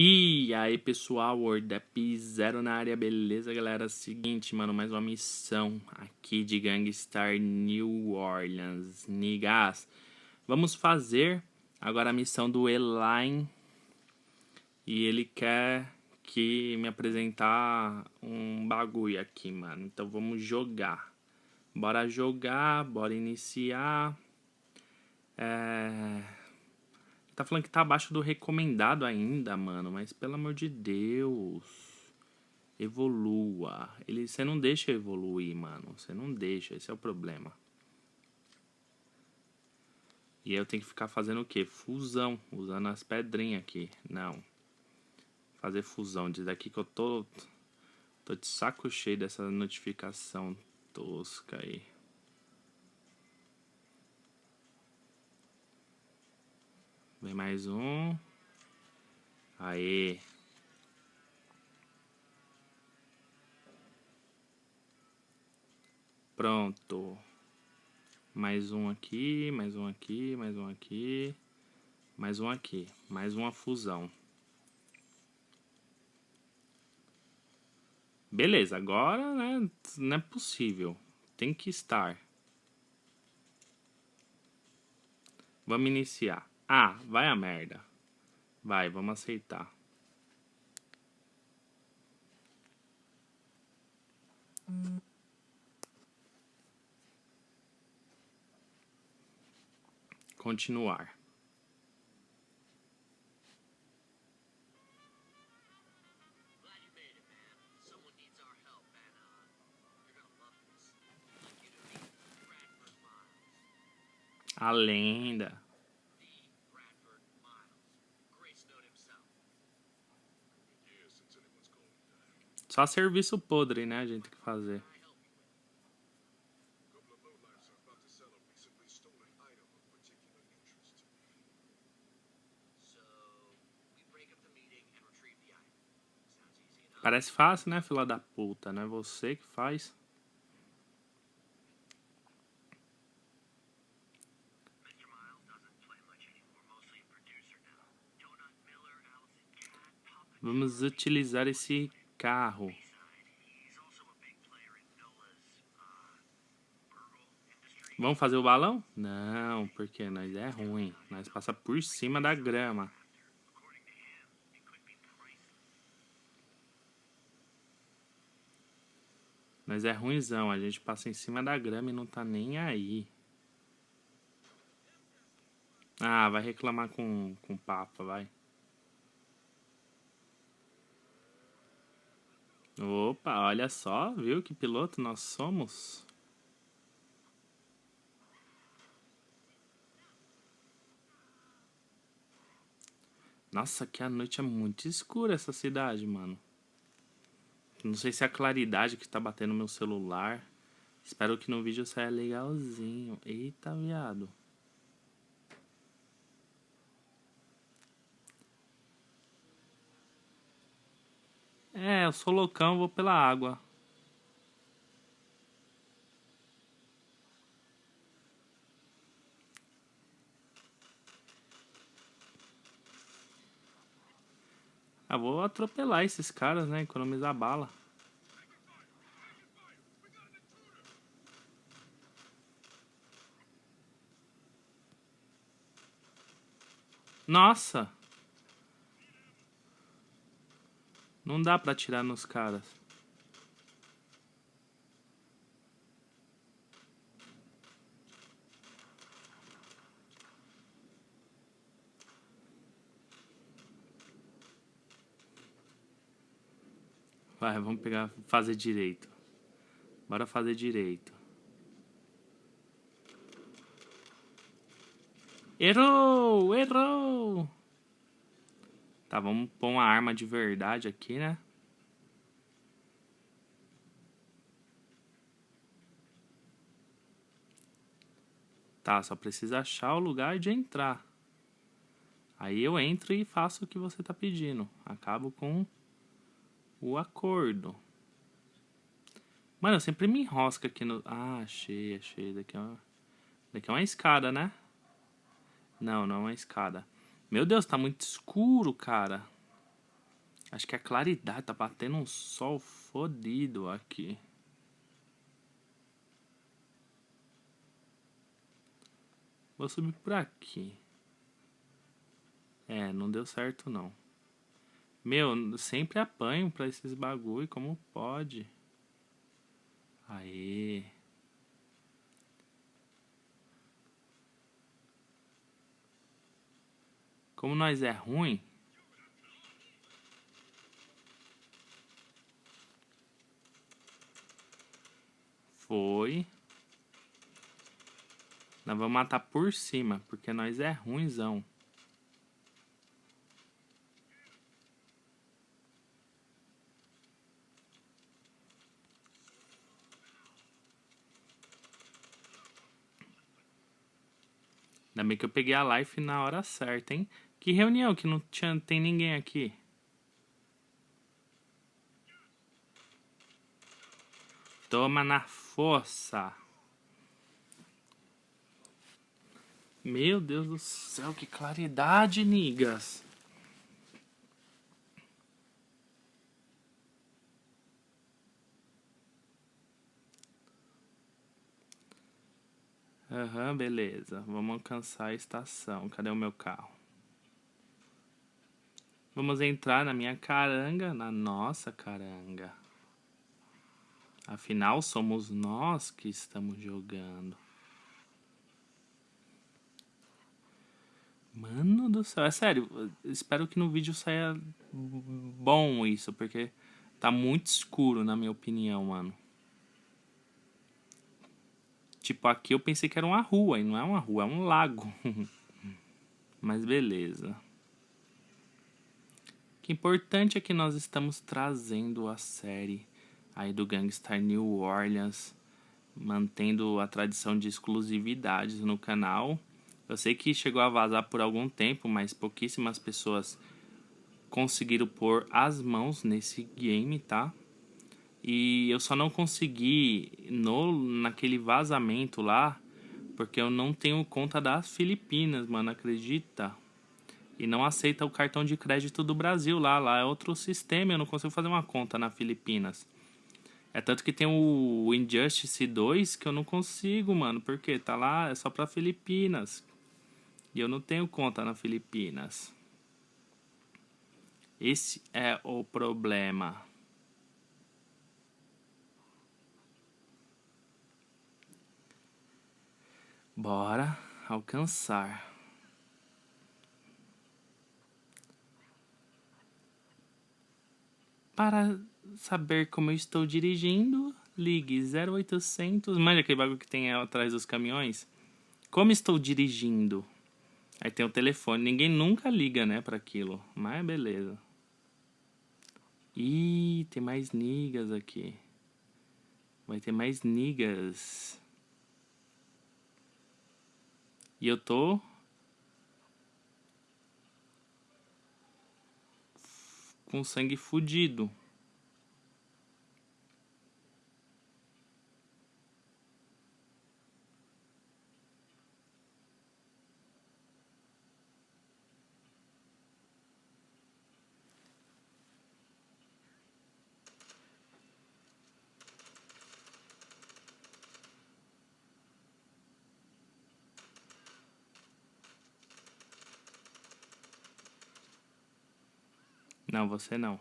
E aí pessoal, WordApp Zero na área, beleza galera? Seguinte, mano, mais uma missão aqui de Gangstar New Orleans, Nigas. Vamos fazer agora a missão do Elaine e ele quer que me apresentar um bagulho aqui, mano. Então vamos jogar. Bora jogar, bora iniciar. É... Tá falando que tá abaixo do recomendado ainda, mano. Mas pelo amor de Deus. Evolua. Ele, você não deixa evoluir, mano. Você não deixa. Esse é o problema. E eu tenho que ficar fazendo o quê? Fusão. Usando as pedrinhas aqui. Não. Fazer fusão. Diz aqui que eu tô... Tô de saco cheio dessa notificação tosca aí. Vem mais um. Aê. Pronto. Mais um aqui, mais um aqui, mais um aqui. Mais um aqui. Mais uma fusão. Beleza, agora né, não é possível. Tem que estar. Vamos iniciar. Ah, vai a merda. Vai, vamos aceitar. Continuar. A lenda. Só serviço podre, né, a gente tem que fazer. Parece fácil, né, fila da puta, né? Você que faz. Vamos utilizar esse carro. Vamos fazer o balão? Não, porque nós é ruim. Nós passa por cima da grama. Nós é ruimzão. A gente passa em cima da grama e não tá nem aí. Ah, vai reclamar com, com o Papa, vai. Opa, olha só, viu que piloto nós somos? Nossa, que a noite é muito escura essa cidade, mano. Não sei se é a claridade que tá batendo no meu celular. Espero que no vídeo saia legalzinho. Eita, viado. É, eu sou loucão, vou pela água. Ah, vou atropelar esses caras, né? Economizar bala. Nossa! Não dá pra atirar nos caras. Vai, vamos pegar, fazer direito. Bora fazer direito. Errou! Errou! Tá, vamos pôr uma arma de verdade aqui, né? Tá, só precisa achar o lugar de entrar. Aí eu entro e faço o que você tá pedindo. Acabo com o acordo. Mano, eu sempre me enrosco aqui no... Ah, achei, achei. Daqui é uma, Daqui é uma escada, né? Não, não é uma escada. Meu Deus, tá muito escuro, cara. Acho que a claridade tá batendo um sol fodido aqui. Vou subir por aqui. É, não deu certo não. Meu, sempre apanho pra esses bagulho, como pode? Aê. Como nós é ruim. Foi. Nós vamos matar por cima, porque nós é ruimzão. Ainda bem que eu peguei a life na hora certa, hein? Que reunião que não tinha, tem ninguém aqui. Toma na força. Meu Deus do céu, que claridade, nigas. Aham, uhum, beleza. Vamos alcançar a estação. Cadê o meu carro? Vamos entrar na minha caranga, na nossa caranga. Afinal, somos nós que estamos jogando. Mano do céu, é sério. Espero que no vídeo saia bom isso, porque tá muito escuro, na minha opinião, mano. Tipo, aqui eu pensei que era uma rua, e não é uma rua, é um lago. Mas beleza. Que importante é que nós estamos trazendo a série aí do Gangstar New Orleans, mantendo a tradição de exclusividades no canal. Eu sei que chegou a vazar por algum tempo, mas pouquíssimas pessoas conseguiram pôr as mãos nesse game, tá? E eu só não consegui no naquele vazamento lá, porque eu não tenho conta das Filipinas, mano, acredita? E não aceita o cartão de crédito do Brasil lá, lá é outro sistema, eu não consigo fazer uma conta na Filipinas. É tanto que tem o Injustice 2 que eu não consigo, mano, porque tá lá, é só pra Filipinas. E eu não tenho conta na Filipinas. Esse é o problema. Bora alcançar. Para saber como eu estou dirigindo, ligue 0800. Manja aquele bagulho que tem atrás dos caminhões? Como estou dirigindo? Aí tem o telefone. Ninguém nunca liga, né, para aquilo. Mas beleza. Ih, tem mais nigas aqui. Vai ter mais nigas. E eu tô com sangue fudido. Não, você não.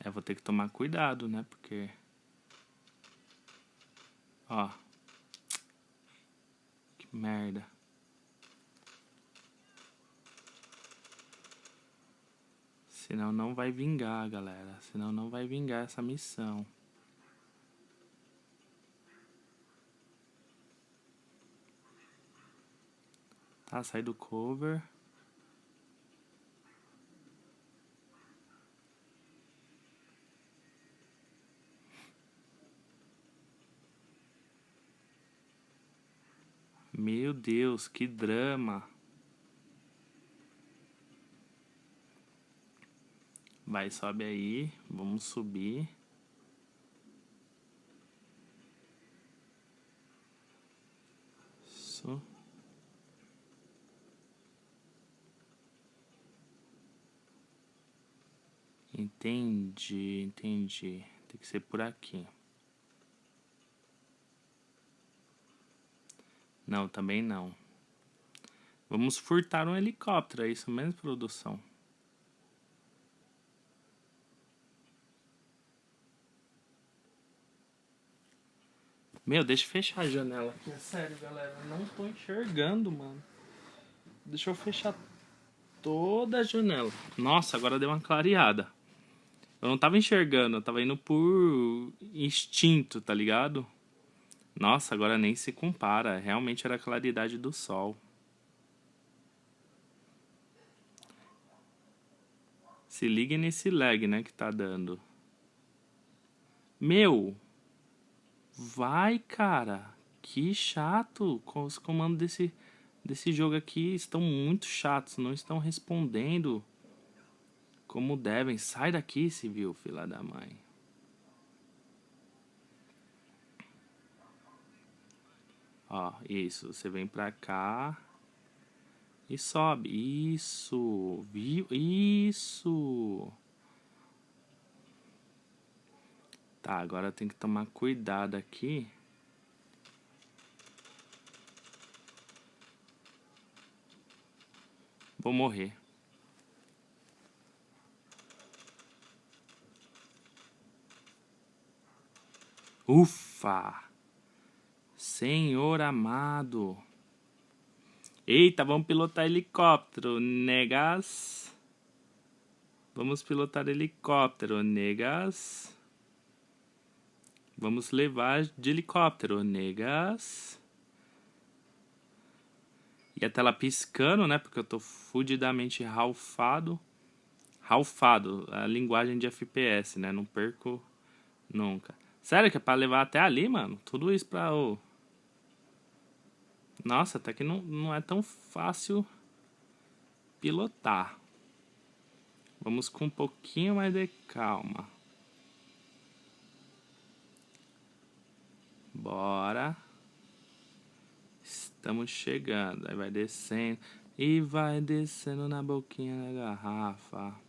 É, vou ter que tomar cuidado, né? Porque... Ó. Que merda. Senão não vai vingar, galera. Senão não vai vingar essa missão. Tá, sai do cover. Meu Deus, que drama. Vai, sobe aí. Vamos subir. Isso. Entendi, entendi. Tem que ser por aqui. Não, também não. Vamos furtar um helicóptero, é isso mesmo, produção? Meu, deixa eu fechar a janela aqui. É sério, galera. Não tô enxergando, mano. Deixa eu fechar toda a janela. Nossa, agora deu uma clareada. Eu não tava enxergando, eu tava indo por instinto, tá ligado? Nossa, agora nem se compara. Realmente era a claridade do sol. Se ligue nesse lag, né, que tá dando. Meu! Vai, cara! Que chato! Os comandos desse, desse jogo aqui estão muito chatos. Não estão respondendo como devem. Sai daqui, civil, filha da mãe. Ó, isso. Você vem pra cá. E sobe. Isso. Viu? Isso. Tá, agora tem que tomar cuidado aqui. Vou morrer. Ufa! Senhor amado. Eita, vamos pilotar helicóptero, negas. Vamos pilotar helicóptero, negas. Vamos levar de helicóptero, negas. E a tela piscando, né? Porque eu tô fudidamente ralfado. Ralfado, a linguagem de FPS, né? Não perco nunca. Sério que é pra levar até ali, mano? Tudo isso pra... Oh. Nossa, até que não, não é tão fácil pilotar. Vamos com um pouquinho mais de calma. Bora. Estamos chegando. Aí vai descendo. E vai descendo na boquinha da garrafa.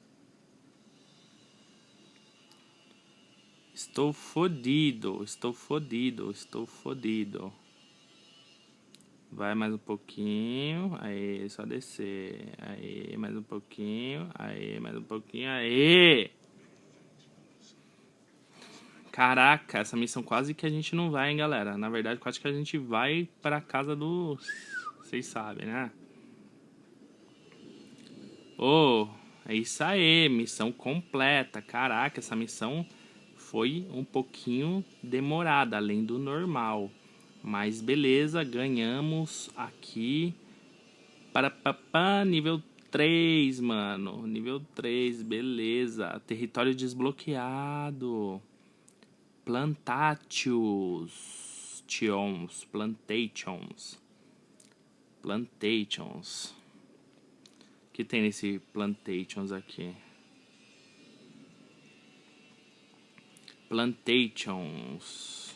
Estou fodido. Estou fodido. Estou fodido. Vai mais um pouquinho. Aí, só descer. Aí, mais um pouquinho. Aí, mais um pouquinho. Aí! Caraca, essa missão quase que a gente não vai, hein, galera. Na verdade, quase que a gente vai pra casa do... Vocês sabem, né? Oh, é isso aí. Missão completa. Caraca, essa missão foi um pouquinho demorada, além do normal. Mas beleza, ganhamos aqui. Para papá, nível 3, mano. Nível 3, beleza. Território desbloqueado. Plantations. Tions. Plantations. Plantations. O que tem nesse Plantations aqui? Plantations.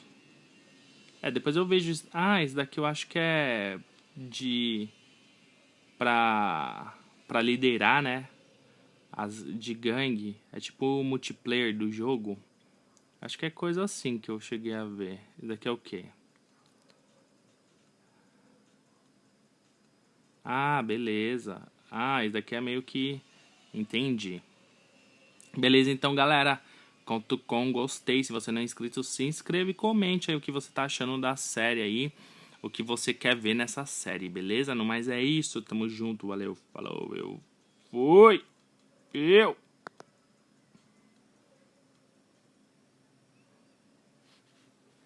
É, depois eu vejo... Ah, esse daqui eu acho que é de... Pra... Pra liderar, né? As, de gangue. É tipo o multiplayer do jogo. Acho que é coisa assim que eu cheguei a ver. Isso daqui é o quê? Ah, beleza. Ah, isso daqui é meio que... Entendi. Beleza, então, galera. Com gostei. Se você não é inscrito, se inscreva e comente aí o que você tá achando da série aí. O que você quer ver nessa série, beleza? No mais é isso. Tamo junto. Valeu. Falou. Eu fui. Eu.